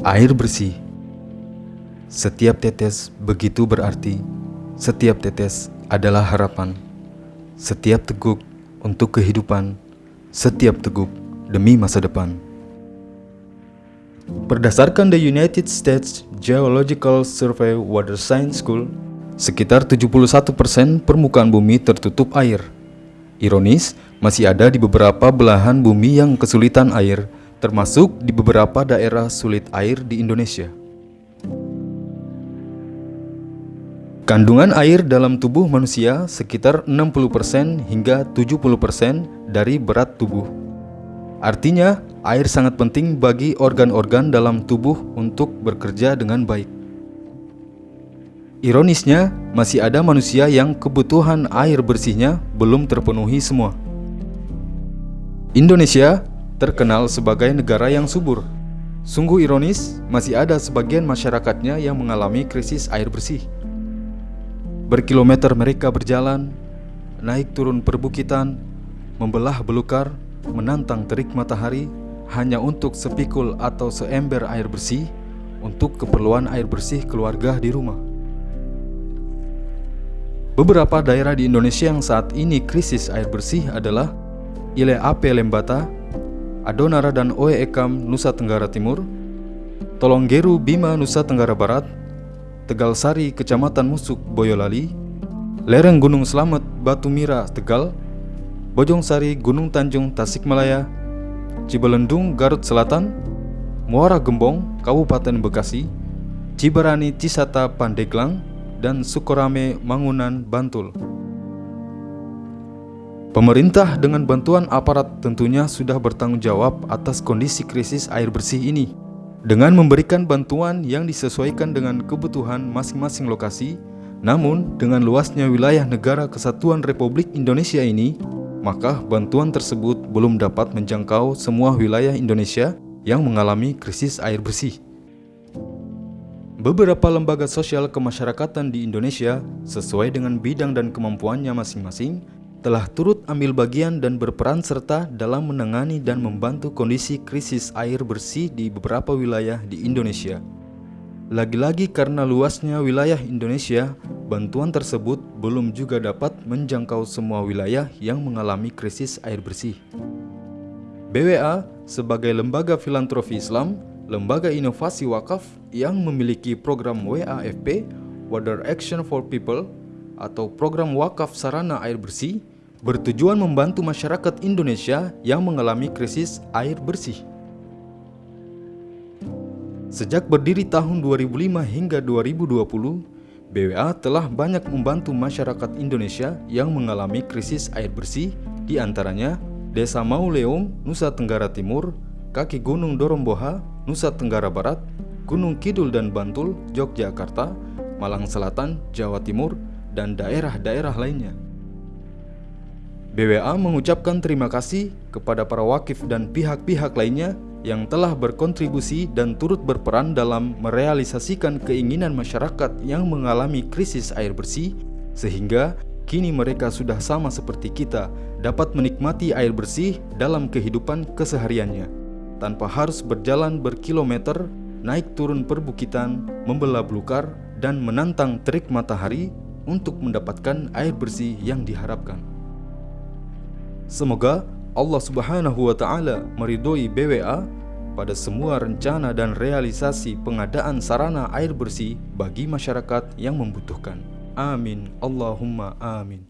Air bersih. Setiap tetes begitu berarti. Setiap tetes adalah harapan. Setiap teguk untuk kehidupan. Setiap teguk demi masa depan. Berdasarkan The United States Geological Survey Water Science School, sekitar 71% permukaan bumi tertutup air. Ironis, masih ada di beberapa belahan bumi yang kesulitan air termasuk di beberapa daerah sulit air di Indonesia. Kandungan air dalam tubuh manusia sekitar 60% hingga 70% dari berat tubuh. Artinya, air sangat penting bagi organ-organ dalam tubuh untuk bekerja dengan baik. Ironisnya, masih ada manusia yang kebutuhan air bersihnya belum terpenuhi semua. Indonesia terkenal sebagai negara yang subur. Sungguh ironis, masih ada sebagian masyarakatnya yang mengalami krisis air bersih. Berkilometer mereka berjalan, naik turun perbukitan, membelah belukar, menantang terik matahari hanya untuk sepikul atau seember air bersih untuk keperluan air bersih keluarga di rumah. Beberapa daerah di Indonesia yang saat ini krisis air bersih adalah Ile Ape Lembata, Adonara dan Oe Ekam, Nusa Tenggara Timur, Tolonggeru Bima, Nusa Tenggara Barat, Tegal Sari, Kecamatan Musuk, Boyolali, Lereng Gunung Selamet, Batu Mira, Tegal, Bojong Sari, Gunung Tanjung, Tasikmalaya, Cibelendung, Garut Selatan, Muara Gembong, Kabupaten Bekasi, Ciberani, Cisata, Pandeglang, dan Sukorame, Mangunan, Bantul. Pemerintah dengan bantuan aparat tentunya sudah bertanggung jawab atas kondisi krisis air bersih ini dengan memberikan bantuan yang disesuaikan dengan kebutuhan masing-masing lokasi. Namun, dengan luasnya wilayah negara kesatuan Republik Indonesia ini, maka bantuan tersebut belum dapat menjangkau semua wilayah Indonesia yang mengalami krisis air bersih. Beberapa lembaga sosial kemasyarakatan di Indonesia sesuai dengan bidang dan kemampuannya masing-masing telah turut ambil bagian dan berperan serta dalam menangani dan membantu kondisi krisis air bersih di beberapa wilayah di Indonesia. Lagi-lagi karena luasnya wilayah Indonesia, bantuan tersebut belum juga dapat menjangkau semua wilayah yang mengalami krisis air bersih. BWA sebagai lembaga filantropi Islam, lembaga inovasi wakaf yang memiliki program WAFP, Water Action for People, atau program wakaf sarana air bersih bertujuan membantu masyarakat Indonesia yang mengalami krisis air bersih. Sejak berdiri tahun 2005 hingga 2020, BWA telah banyak membantu masyarakat Indonesia yang mengalami krisis air bersih, di antaranya Desa Mauleum, Nusa Tenggara Timur, kaki Gunung Doromboha, Nusa Tenggara Barat, Gunung Kidul dan Bantul, Yogyakarta, Malang Selatan, Jawa Timur, dan daerah-daerah lainnya. BWA mengucapkan terima kasih kepada para wakif dan pihak-pihak lainnya yang telah berkontribusi dan turut berperan dalam merealisasikan keinginan masyarakat yang mengalami krisis air bersih sehingga kini mereka sudah sama seperti kita dapat menikmati air bersih dalam kehidupan kesehariannya tanpa harus berjalan berkilometer, naik turun perbukitan, membelah belukar, dan menantang terik matahari untuk mendapatkan air bersih yang diharapkan. Semoga Allah Subhanahu wa taala meridhoi BWA pada semua rencana dan realisasi pengadaan sarana air bersih bagi masyarakat yang membutuhkan. Amin. Allahumma amin.